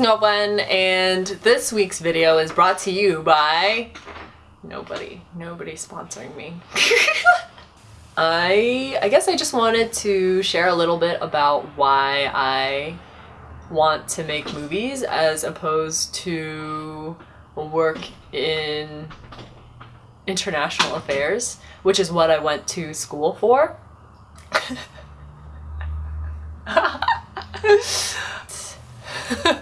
Noben and this week's video is brought to you by nobody. Nobody sponsoring me. I I guess I just wanted to share a little bit about why I want to make movies as opposed to work in international affairs, which is what I went to school for.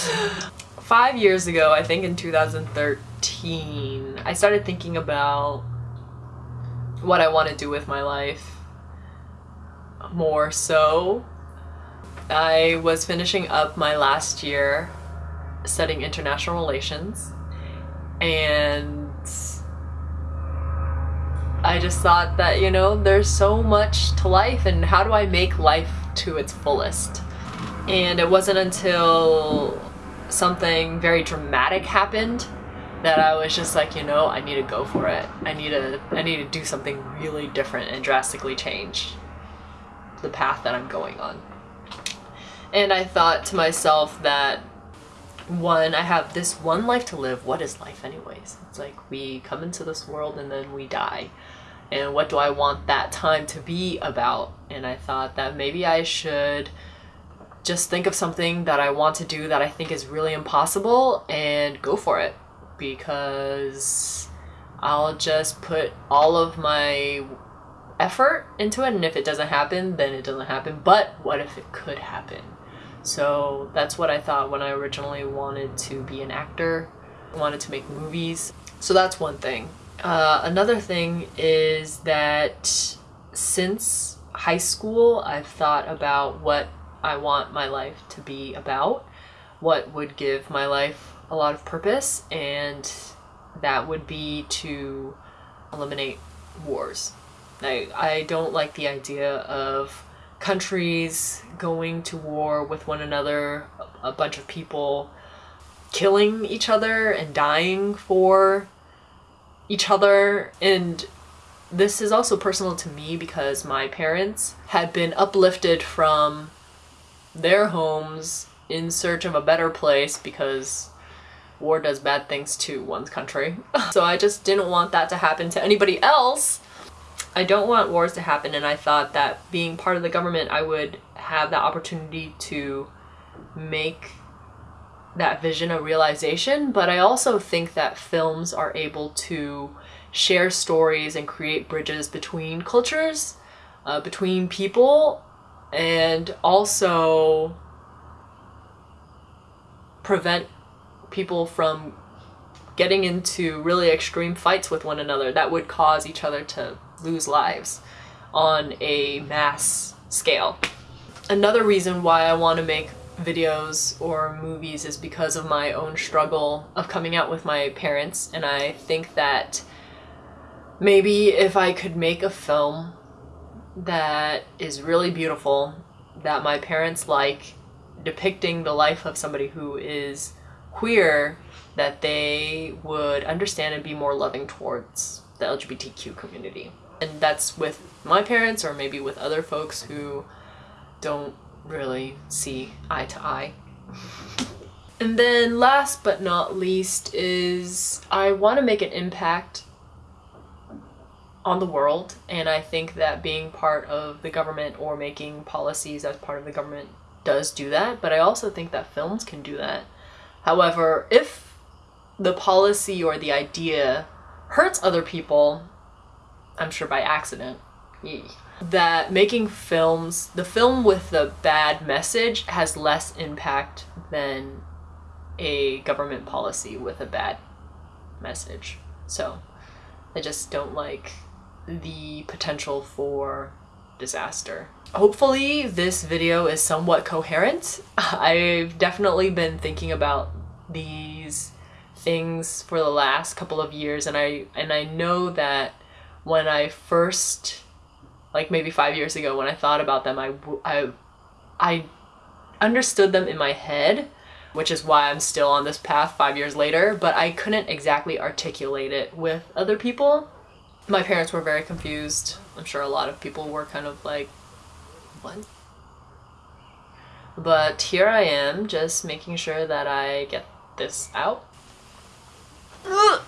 Five years ago, I think in 2013, I started thinking about what I want to do with my life more so. I was finishing up my last year studying international relations and I just thought that, you know, there's so much to life and how do I make life to its fullest? And it wasn't until something very dramatic happened that I was just like, you know, I need to go for it. I need to I need to do something really different and drastically change the path that I'm going on. And I thought to myself that one, I have this one life to live. What is life anyways? It's like we come into this world and then we die. And what do I want that time to be about? And I thought that maybe I should just think of something that I want to do that I think is really impossible and go for it. Because I'll just put all of my effort into it and if it doesn't happen then it doesn't happen. But what if it could happen? So that's what I thought when I originally wanted to be an actor. Wanted to make movies. So that's one thing. Uh, another thing is that since high school I've thought about what I want my life to be about what would give my life a lot of purpose and that would be to eliminate wars I, I don't like the idea of countries going to war with one another, a bunch of people killing each other and dying for each other. And this is also personal to me because my parents had been uplifted from their homes in search of a better place because war does bad things to one's country. so I just didn't want that to happen to anybody else. I don't want wars to happen and I thought that being part of the government I would have the opportunity to make that vision a realization but I also think that films are able to share stories and create bridges between cultures uh, between people and also prevent people from getting into really extreme fights with one another that would cause each other to lose lives on a mass scale. Another reason why I want to make videos or movies is because of my own struggle of coming out with my parents and I think that maybe if I could make a film that is really beautiful that my parents like depicting the life of somebody who is queer that they would understand and be more loving towards the LGBTQ community and that's with my parents or maybe with other folks who don't really see eye to eye. and then last but not least is I want to make an impact on the world and I think that being part of the government or making policies as part of the government does do that but I also think that films can do that. However, if the policy or the idea hurts other people I'm sure by accident, that making films, the film with the bad message has less impact than a government policy with a bad message. So I just don't like the potential for disaster. Hopefully this video is somewhat coherent. I've definitely been thinking about these things for the last couple of years and I and I know that when I first, like maybe five years ago, when I thought about them, I, I, I understood them in my head, which is why I'm still on this path five years later, but I couldn't exactly articulate it with other people. My parents were very confused. I'm sure a lot of people were kind of like, what? But here I am, just making sure that I get this out. Ugh.